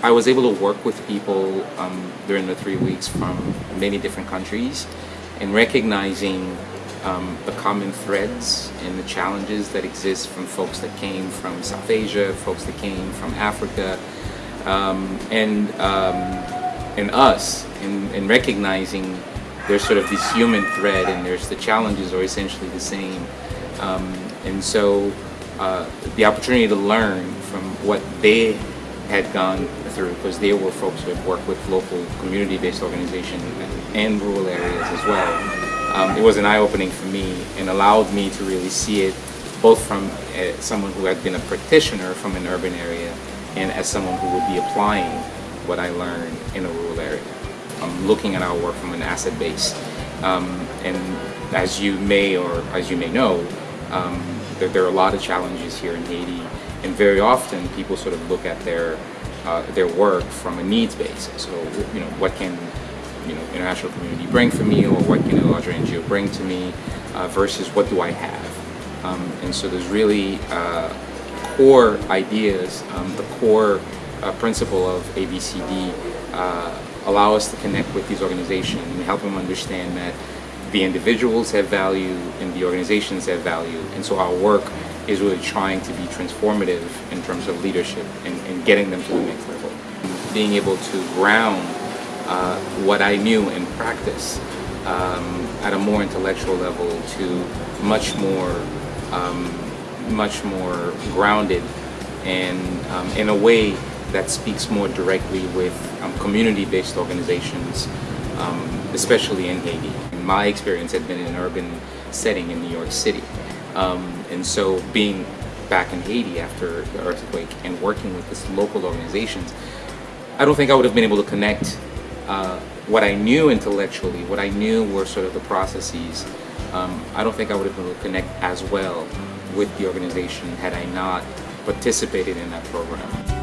I was able to work with people um, during the three weeks from many different countries and recognizing um, the common threads and the challenges that exist from folks that came from South Asia, folks that came from Africa, um, and um, and us, in, in recognizing there's sort of this human thread and there's the challenges are essentially the same. Um, and so uh, the opportunity to learn from what they had gone through, because they were folks who had worked with local community-based organizations and rural areas as well. Um, it was an eye-opening for me and allowed me to really see it both from uh, someone who had been a practitioner from an urban area and as someone who would be applying what I learned in a rural area. I'm looking at our work from an asset base. Um, and as you may or as you may know, um, there, there, are a lot of challenges here in Haiti and very often people sort of look at their uh, their work from a needs basis. So, you know, what can you know international community bring for me, or what can a larger NGO bring to me, uh, versus what do I have? Um, and so there's really uh, core ideas, um, the core uh, principle of ABCD uh, allow us to connect with these organizations and help them understand that the individuals have value and the organizations have value. And so our work is really trying to be transformative in terms of leadership and, and getting them to the next level. Being able to ground uh, what I knew in practice um, at a more intellectual level to much more, um, much more grounded and um, in a way that speaks more directly with um, community-based organizations, um, especially in Haiti. My experience had been in an urban setting in New York City. Um, and so being back in Haiti after the earthquake and working with these local organizations, I don't think I would have been able to connect uh, what I knew intellectually, what I knew were sort of the processes, um, I don't think I would have been able to connect as well with the organization had I not participated in that program.